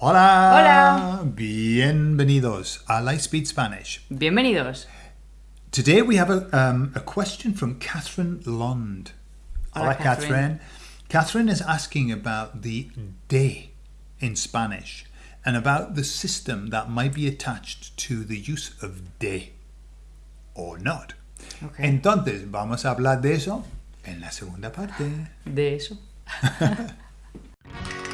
Hola. Hola. Bienvenidos a Lightspeed Spanish. Bienvenidos. Today we have a, um, a question from Catherine Lond. Hola, Catherine. Catherine is asking about the de in Spanish and about the system that might be attached to the use of de or not. Okay. Entonces, vamos a hablar de eso en la segunda parte. De eso.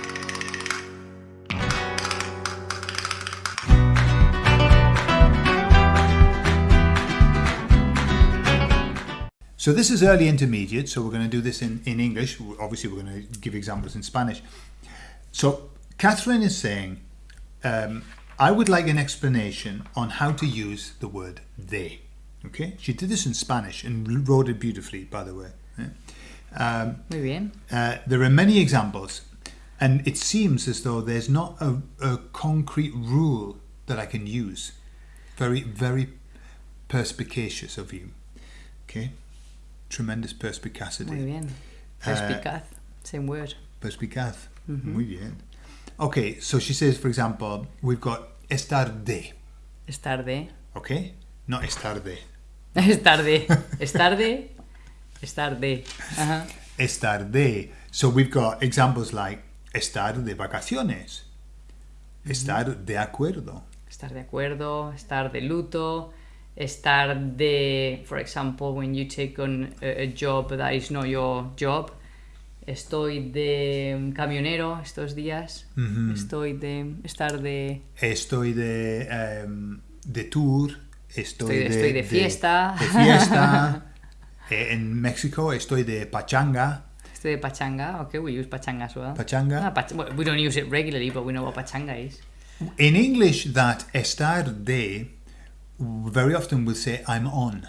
So this is early intermediate, so we're going to do this in, in English. Obviously, we're going to give examples in Spanish. So Catherine is saying, um, I would like an explanation on how to use the word they. Okay, she did this in Spanish and wrote it beautifully, by the way. Yeah. Um, Muy bien. uh, there are many examples, and it seems as though there's not a, a concrete rule that I can use. Very, very perspicacious of you. Okay, tremendous perspicacity. Muy bien. Uh, Perspicaz. Same word. Perspicaz. Muy bien. Okay, so she says, for example, we've got estar de. Es tarde. Okay, not estar de. Es tarde. Es tarde. Es tarde. Ajá. Estar de. So we've got examples like estar de vacaciones. Estar de acuerdo. Estar de acuerdo. Estar de luto. Estar de, for example, when you take on a, a job that is not your job. Estoy de camionero estos días. Estoy de. Estar de. Estoy de, em, de tour. Estoy, Estoy de- estoy de fiesta. De, fiesta. Eh, en México estoy de pachanga. Estoy de pachanga. Okay, we use pachanga as well. Pachanga. Ah, pach- we don't use it regularly, but we know what pachanga is. In English, that estar de very often will say I'm on.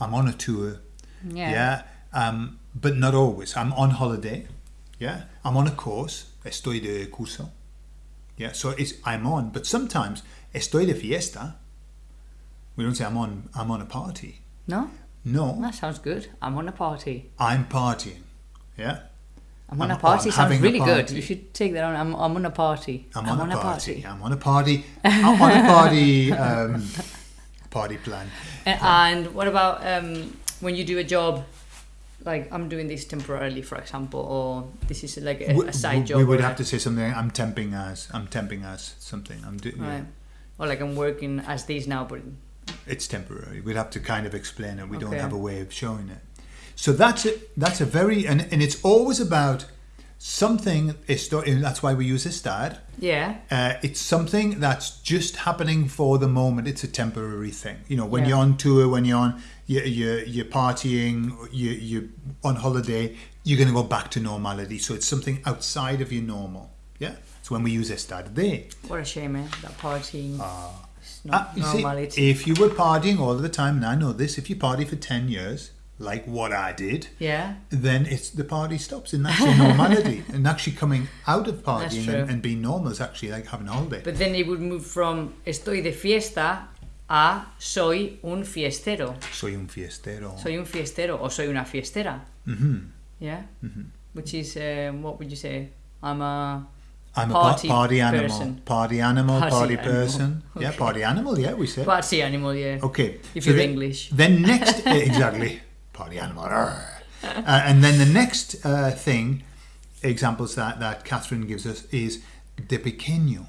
I'm on a tour. Yeah. Yeah. Um, but not always. I'm on holiday. Yeah. I'm on a course. Estoy de curso. Yeah. So it's I'm on. But sometimes estoy de fiesta. We don't say I'm on. I'm on a party. No? No. That sounds good. I'm on a party. I'm partying. Yeah. I'm on I'm- a party I'm sounds really good. party. You should take that on. I'm, I'm on a party. I'm on, a, party. I'm on a party. I'm on a party. Um, party plan. A- And, what about um, when you do a job? Like I'm doing this temporarily, for example, or this is like a, We- a side job. we would have to say something. I'm temping as. I'm temping as something. I'm doing. Right. Or like I'm working as this now, but It's temporary. We'd have to kind of explain it. We don't have a way of showing it. So that's it. That's a very and, and it's always about something. And that's why we use estar. yeah, Uh, it's something that's just happening for the moment. It's a temporary thing. You know, when Yeah. you're on tour, when you're on, you're, you're, you're partying, you, you're on holiday, you're going to go back to normality. So it's something outside of your normal. Yeah. So when we use estar de. what a shame, eh? That partying. It's Ah, not you see, if you were partying all the time, and I know this, if you party for 10 years, like what I did, yeah, then it's the party stops and that's your normality. and actually coming out of partying and, and being normal is actually like having a holiday. but then it would move from estoy de fiesta a soy un fiestero. Soy un fiestero. Soy un fiestero or soy una fiestera. hmm Yeah. Which is um, what would you say? I'm a I'm Party a pa- party animal. person. Party animal, Party party, animal. person. Yeah, party animal, yeah, we say. party animal. Yeah. okay. If so you're then- English. Then next, exactly, party animal. Uh, and then the next uh, thing, examples that, that Catherine gives us is de pequeño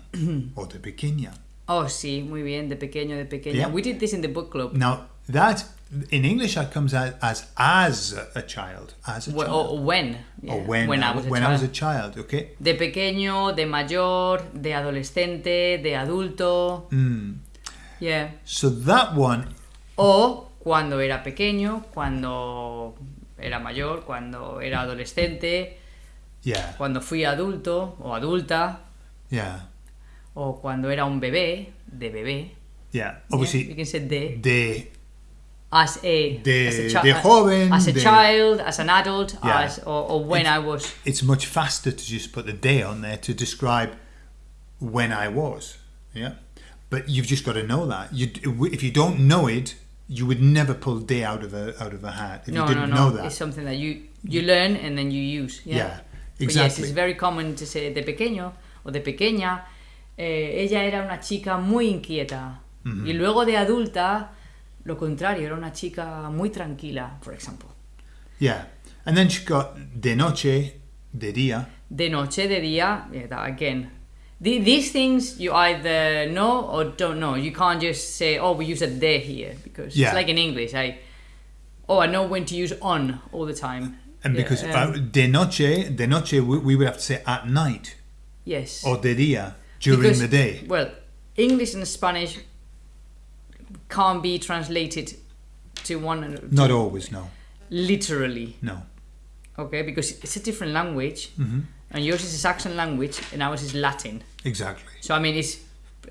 or de pequeña. Oh, sí, muy bien. De pequeño, de pequeña. Yeah. We did this in the book club. Now, that, in English, that comes out as as a child. As a Wh- child. or when. yeah, or when, When I was a when child. I was a child, okay? De pequeño, de mayor, de adolescente, de adulto. Mm. Yeah. So that one O cuando era pequeño, cuando era mayor, cuando era adolescente, Yeah, cuando fui adulto o adulta, yeah, o cuando era un bebé, de bebé. yeah. Obviously, can say de. de As a, De- as a de joven, as a de- child, as an adult, Yeah. as or, or when I was. it's much faster to just put the day on there to describe when I was. Yeah, but you've just got to know that. You, if you don't know it, you would never pull day out of a out of a hat if No, you no, didn't no. know that. It's something that you you learn and then you use. Yeah. Yeah, But yes, exactly. it's very common to say de pequeño o de pequeña, eh, ella era una chica muy inquieta. Y luego de adulta, lo contrario, era una chica muy tranquila, por ejemplo. Yeah. And then she got de noche, de día. De noche, de día, yeah, that again. The, these things you either know or don't know. You can't just say, oh, we use a de here because Yeah. it's like in English. I, oh, I know when to use on all the time. And Yeah, because um, uh, de noche, de noche, we, we would have to say at night yes. or de día during Because- the day. Well, English and Spanish can't be translated to one to Not always, no. literally, No. okay? Because it's a different language, Mm-hmm. And yours is a Saxon language, and ours is Latin. Exactly. So I mean, it's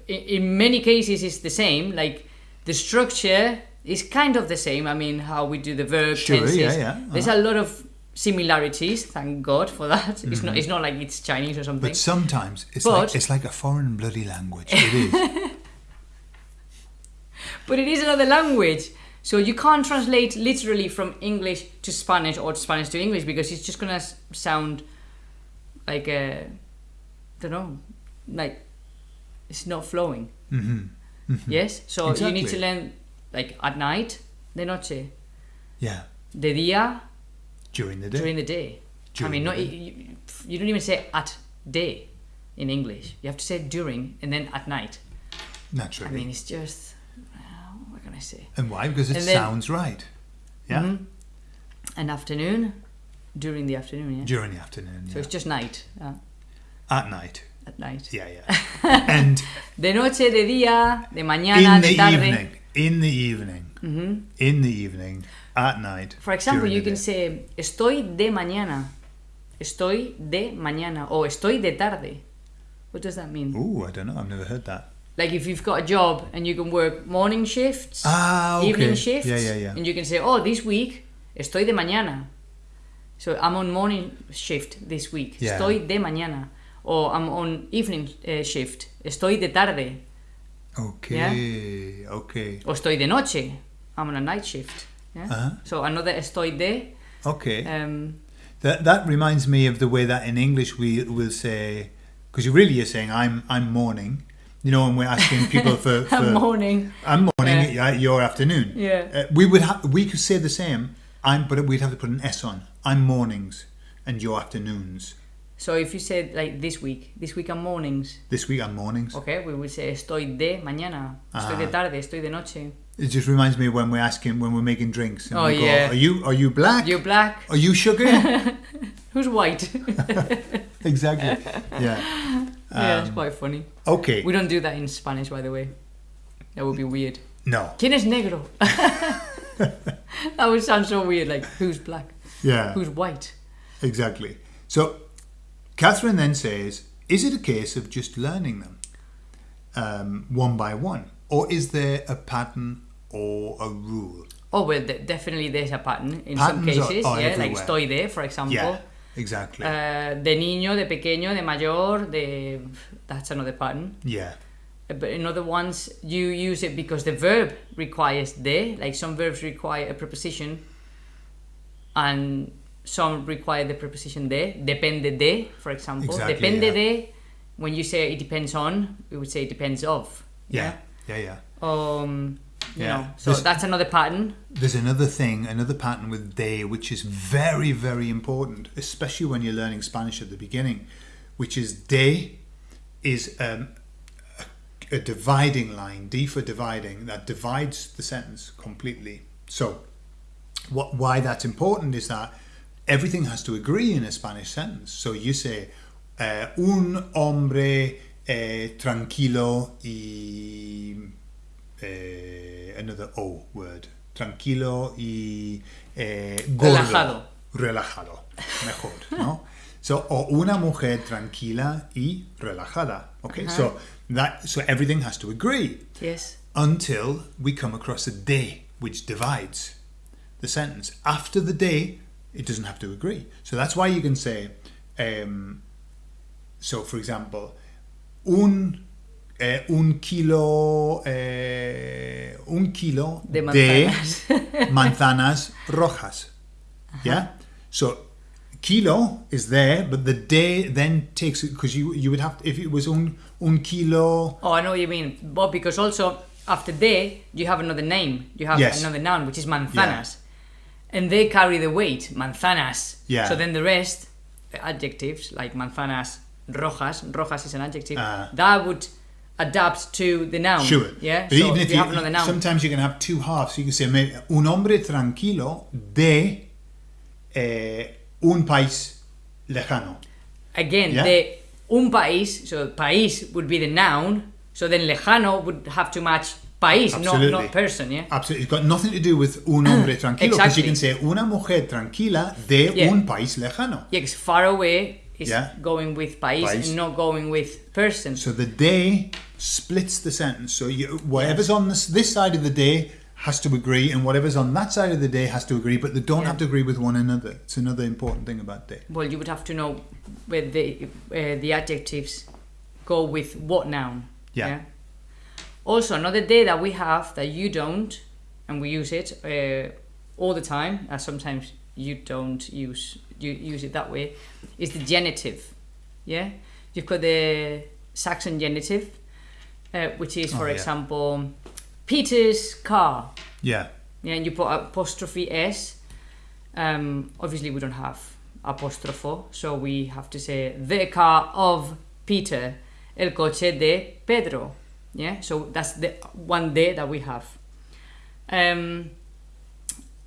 in, many cases it's the same. Like the structure is kind of the same. I mean, how we do the verb Sure, tenses. yeah, yeah, There's uh-huh. a lot of similarities. Thank God for that. It's not. It's not like it's Chinese or something. But sometimes it's But- like it's like a foreign bloody language. It is. But it is another language. So you can't translate literally from English to Spanish or Spanish to English because it's just gonna sound like a, don't know, like it's not flowing. hmm Yes. So you need to learn like at night, de noche, Yeah. de día, During the day. during the day. I mean, not you, you- don't even say at day in English. You have to say during and then at night. Naturally. I mean, it's just uh, what can I say? and why? Because it then- sounds right. Yeah. Mhm. An afternoon, during the afternoon, yeah. During the afternoon. So Yeah. it's just night, uh, At night. at night. Yeah, yeah. and De noche, de día, de mañana, in de the tarde. evening. In the evening. Mhm. In the evening. At night. For example, you can day. say estoy de mañana, estoy de mañana, or estoy de tarde. What does that mean? Ooh, I don't know. I've never heard that. Like if you've got a job and you can work morning shifts, Ah, okay. evening shifts, Yeah, yeah, yeah. and you can say, oh, this week estoy de mañana. So I'm on morning shift this week. Yeah. Estoy de mañana. Or I'm on evening uh, shift. Estoy de tarde. Okay. Okay. O estoy de noche. I'm on a night shift. Yeah? Uh-huh. So another estoy de. Okay. Um, That that reminds me of the way that in English we will say because you really are saying I'm I'm morning, you know, and we're asking people for, for morning. I'm morning, yeah. your afternoon. Yeah. Uh, we would ha- we could say the same. I'm, but we'd have to put an S on. I'm mornings, and your afternoons. So if you said like this week, this week I'm mornings. This week I'm mornings. Okay, we would say estoy de mañana. Estoy de Ah. tarde. Estoy de noche. It just reminds me when we're asking when we're making drinks. Oh, we go, yeah. Are you are you black? You're black. Are you sugar? Who's white? exactly. Yeah. yeah, it's Um, quite funny. Okay. We don't do that in Spanish, by the way. That would be weird. No. ¿Quién es negro? that would sound so weird. Like, who's black? Yeah. Who's white? Exactly. So, Catherine then says, "Is it a case of just learning them um, one by one, or is there a pattern or a rule?" Oh, well, de- definitely there's a pattern in Patterns some are- cases. are yeah, like everywhere. estoy de, for example. Yeah. Exactly. Uh, de niño, de pequeño, de mayor, de. That's another pattern. yeah. But in other ones, you use it because the verb requires de. Like some verbs require a preposition, and some require the preposition de. Depende de, for example. Exactly, Depende yeah. de. When you say it depends on, we would say it depends of. Yeah. Yeah. Yeah. Um, you Yeah. know, so This- that's another pattern. There's another thing, another pattern with de, which is very, very important, especially when you're learning Spanish at the beginning, which is de is um, a, dividing line, D for dividing, that divides the sentence completely. So, what, why that's important is that everything has to agree in a Spanish sentence. So you say, uh, un hombre eh, tranquilo y eh, another O word. Tranquilo y eh, gordo. Relajado. Relajado. Mejor, ¿no? So, o una mujer tranquila y relajada. Okay, so that so everything has to agree Yes. until we come across a day which divides the sentence. After the day, it doesn't have to agree. So that's why you can say, um, so for example, un eh, un kilo eh, un kilo De manzanas. manzanas rojas. Yeah. So kilo is there, but the day then takes it because you you would have if it was un un kilo. Oh, I know what you mean. But because also after day you have another name. You have Yes. another noun, which is manzanas. And they carry the weight, manzanas. Yeah. So then the rest, the adjectives, like manzanas rojas, rojas is an adjective, Ah. that would adapt to the noun. Sure. Yeah? But so even if if you, have another noun. sometimes you can have two halves. You can say un hombre tranquilo de eh, un país lejano. Again, Yeah. the un país, so país would be the noun, so then lejano would have to match país, not, Absolutely. not person, yeah? Absolutely, it's got nothing to do with un hombre tranquilo because Exactly. you can say una mujer tranquila de Yeah. un país lejano. Yeah, 'cause far away is Yeah. going with país, País. and not going with person. So the day splits the sentence. So you, whatever's on this this side of the day has to agree, and whatever's on that side of the day has to agree, but they don't Yeah. have to agree with one another. It's another important thing about day. Well, you would have to know where the uh, the adjectives go with what noun. Yeah. Also, another day that we have that you don't, and we use it uh, all the time, as sometimes you don't use you use it that way, is the genitive. Yeah, you've got the Saxon genitive, uh, which is, for Oh, yeah. example, Peter's car. Yeah. Yeah, and you put apostrophe s. Um, obviously, we don't have apóstrofo, so we have to say the car of Peter, el coche de Pedro. Yeah, so that's the one day that we have. Um,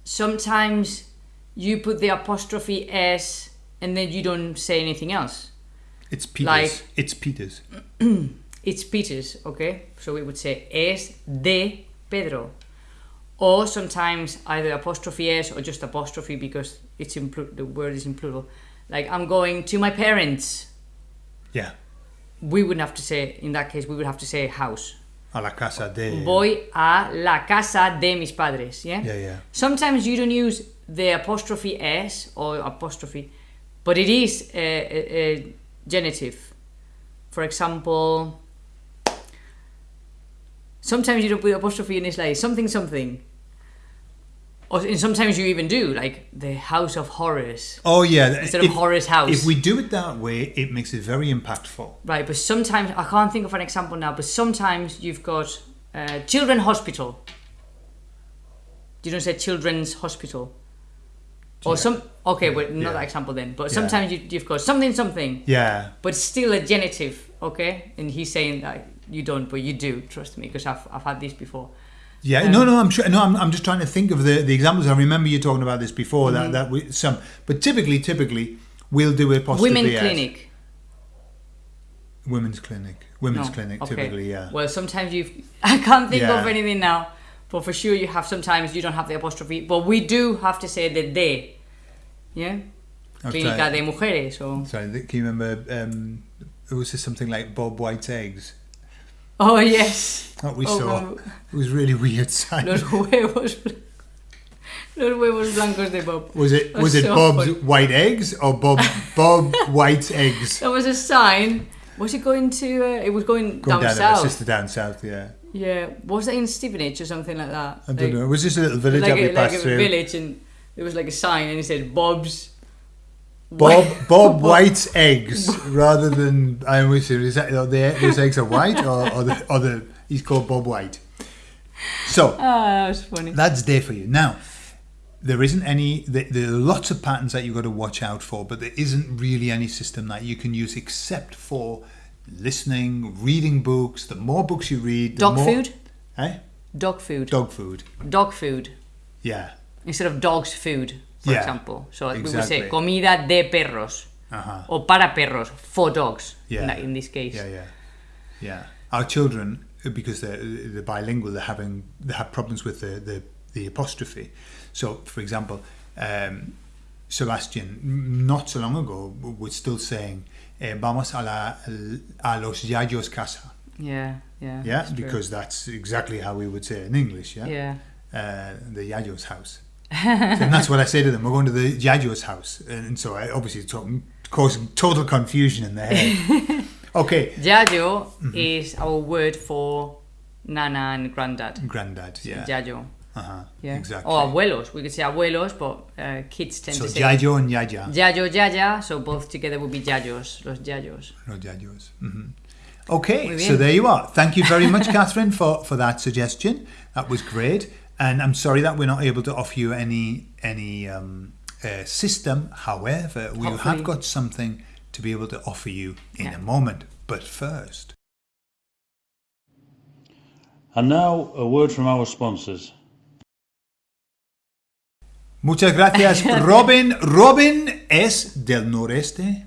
sometimes you put the apostrophe s and then you don't say anything else. It's Peter's. Like- it's Peter's. It's Peter's, okay? So we would say es de Pedro. Or sometimes either apostrophe s or just apostrophe because it's in the word is in plural. Like I'm going to my parents. Yeah. We wouldn't have to say in that case we would have to say house. A la casa de. Voy a la casa de mis padres, yeah? Yeah, yeah. Sometimes you don't use the apostrophe s or apostrophe, but it is a, a, a genitive. For example, sometimes you don't put apostrophe and it's like something something. Or and sometimes you even do like the House of Horrors, Oh yeah. Instead of Horror's house. If we do it that way, it makes it very impactful. right? But sometimes I can't think of an example now. But sometimes you've got uh, Children Hospital. You don't say Children's Hospital. Or some okay, but not Yeah. that example then. But Yeah. sometimes you, you've got something something, Yeah. but still a genitive, okay? And he's saying that you don't, but you do. Trust me, because I've I've had this before. Yeah, Um, no, no, I'm sure. No, I'm, I'm just trying to think of the, the examples. I remember you talking about this before. Mm-hmm. That that we, some, but typically, typically, we'll do apostrophe Women S. clinic. women's clinic, women's No, clinic. okay. Typically, yeah. Well, sometimes you've. I can't think of anything now, but for sure you have. Sometimes you don't have the apostrophe, but we do have to say the de. Yeah. Clínica de mujeres or. Sorry, can you remember? Um, it was just something like Bob White's eggs Oh yes. that we Oh, saw. no. It was really weird. Sight. Los huevos. Los huevos blancos de Bob. Was it was it so Bob's funny. white eggs or Bob Bob White's eggs? That was a sign. Was it going to? Uh, it was going, Going down, down, south. just down south. Yeah, Yeah. Was it in Stevenage or something like that? I don't Like- know. It was just a little village Like that we a, like passed a through. village, and there was like a sign, and it said Bob's. Bob Bob White's eggs rather than I always say is that the, those eggs are white or, or the or the he's called Bob White. So Ah, that was funny. that's there for you. Now there isn't any there, there are lots of patterns that you've got to watch out for, but there isn't really any system that you can use except for listening, reading books. The more books you read, the Dog more, food. Eh? Dog food. Dog food. Dog food Yeah. instead of dog's food, for Yeah, example. So we would say comida de perros Uh-huh. or para perros for dogs. Yeah. In, that, in this case. Yeah, yeah, yeah. Our children, because they're, they're bilingual, they're having they have problems with the the, the apostrophe. So, for example, um, Sebastian, not so long ago, was still saying, eh, "Vamos a la a los yayos casa." Yeah. Yeah. Yeah, that's true. because that's exactly how we would say it in English. Yeah, Yeah. uh, the yayos house. And that's what I say to them. We're going to the yayos house, and so I obviously causing total confusion in their head. okay, Yayo Mm-hmm. is our word for nana and granddad. granddad. Yeah. Yayo. Uh-huh. Yeah. Exactly. Or abuelos. We could say abuelos, but uh, kids tend so to say yayo and yaya. yayo, yaya. So both together would be yayos, los yayos. No yayos. hmm Okay, so there you are. Thank you very much, Catherine, for, for that suggestion. That was great. And I'm sorry that we're not able to offer you any any um, uh, system. However, we Hopefully. have got something to be able to offer you in Yeah. a moment. But first, And now, a word from our sponsors. muchas gracias, Robin. Robin es del noreste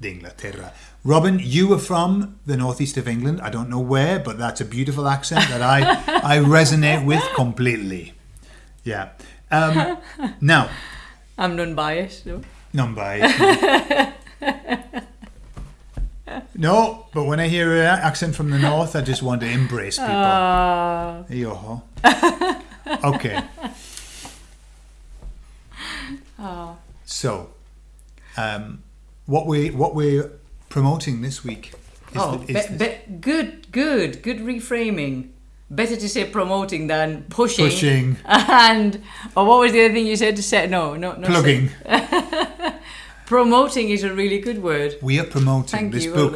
de Inglaterra. Robin, you were from the northeast of England. I don't know where, but that's a beautiful accent that I, I resonate with completely. Yeah. Um, now, I'm non-biased. No? non-biased. No, but when I hear an accent from the north, I just want to embrace people. Uh, Yo-ho. Okay. So, um, what we what we're promoting this week is, oh, the, is be- be- good, good, good reframing. Better to say promoting than pushing. pushing, And or what was the other thing you said to say? No, no, no. plugging. Promoting is a really good word. We are promoting Thank this you, book.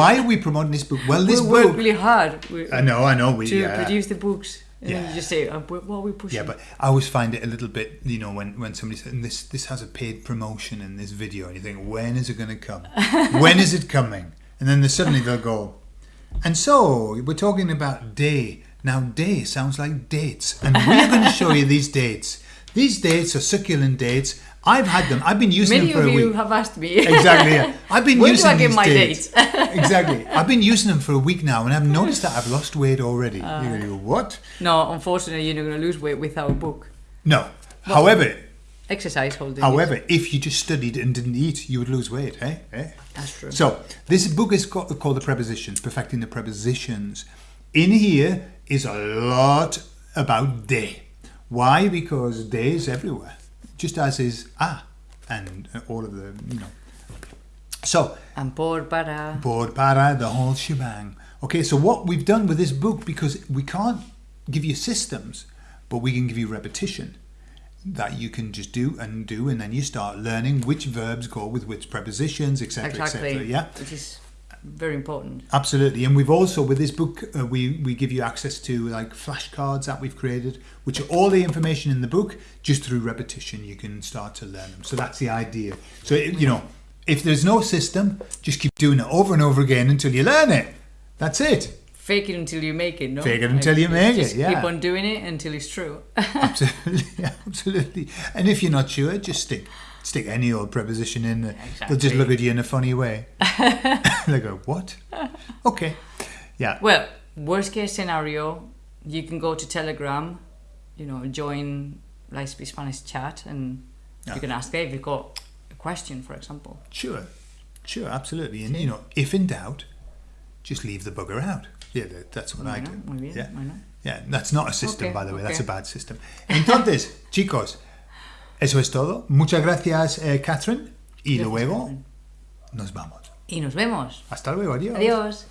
Why are we promoting this book? Well, this we work really hard we- I know, I know. We to uh, produce the books. And yeah. you just say, um, what are we pushing? Yeah, but I always find it a little bit, you know, when, when somebody says this this has a paid promotion in this video, and you think, when is it going to come? when is it coming? And then they suddenly they'll go, and so we're talking about day. Now, day sounds like dates, and we're going to show you these dates. These dates are succulent dates. I've had them. I've been using Many them for a week. Many of you have asked me. Exactly. Yeah. I've been Where do using I get these my dates. exactly. I've been using them for a week now, and I've noticed that I've lost weight already. Uh. You're going to go, what? no, unfortunately, you're not going to lose weight with our book. No. However, Exercise holding. However, if you just studied and didn't eat, you would lose weight, eh? eh? That's true. So, this book is ca- called The Prepositions, Perfecting the Prepositions. In here is a lot about day. Why? Because day is everywhere, just as is ah and uh, all of the, you know. So, and por para. board para, the whole shebang. Okay, so what we've done with this book, because we can't give you systems, but we can give you repetition that you can just do and do, and then you start learning which verbs go with which prepositions, etc., Exactly. etc. Yeah, is very important. absolutely. And we've also with this book, uh, we we give you access to like flashcards that we've created, which are all the information in the book. Just through repetition, you can start to learn them. So that's the idea. So it, you know, if there's no system, just keep doing it over and over again until you learn it. That's it. Fake it until you make it, no? Fake it until you make it, yeah. Keep on doing it until it's true. Absolutely, absolutely. And if you're not sure, just stick stick any old preposition in there. They'll just look at you in a funny way. they go, "What?" Okay, yeah, well, worst case scenario, you can go to Telegram, you know, join Lightspeed Spanish chat, and you can ask there if you've got a question, for example. sure, sure, absolutely. And you know, if in doubt, just leave the bugger out. Yeah, that's what I do. not? Muy bien, Yeah, yeah. That's not a system, Okay, by the way. That's a bad system. Entonces, chicos, eso es todo. Muchas gracias, eh, Catherine. Y Gracias, luego Catherine. nos vamos. Y nos vemos. Hasta luego. Adiós. Adiós.